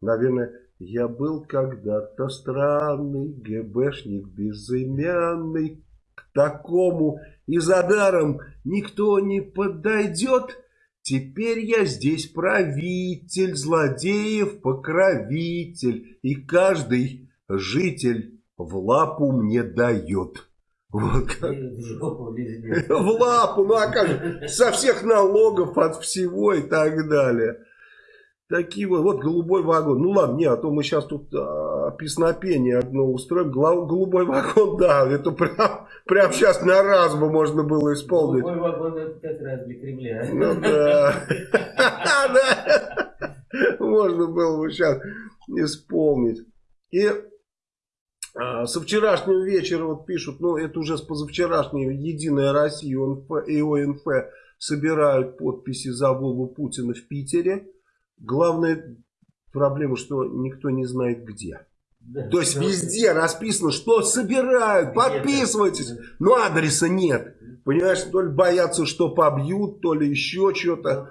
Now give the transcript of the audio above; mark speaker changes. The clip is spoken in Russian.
Speaker 1: Наверное, я был когда-то странный ГБшник безымянный. К такому и за даром никто не подойдет. Теперь я здесь правитель, злодеев покровитель, и каждый житель в лапу мне дает. Вот как.
Speaker 2: В
Speaker 1: лапу, ну а как же, со всех налогов, от всего и так далее. Такие вот, вот голубой вагон. Ну ладно, не, а то мы сейчас тут а, песнопение одно устроим. Гла- голубой вагон, да, это прям, прям сейчас на раз бы можно было исполнить.
Speaker 2: Голубой вагон это как раз для Кремля.
Speaker 1: Ну да. Можно было бы сейчас исполнить. И а, со вчерашнего вечера вот пишут, ну это уже с позавчерашнего Единая Россия и ОНФ собирают подписи за Вову Путина в Питере. Главная проблема, что никто не знает где.
Speaker 2: Да.
Speaker 1: То есть везде расписано, что собирают, подписывайтесь, но адреса нет. Понимаешь, то ли боятся, что побьют, то ли еще что-то.